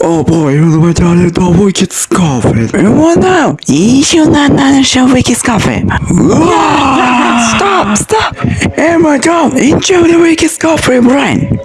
Oh boy, my darling, the wicked scarfit. Oh now you not not show wicked scoffy. Stop, stop. Emma, my dog, enjoy the wicked scarfit, Brian.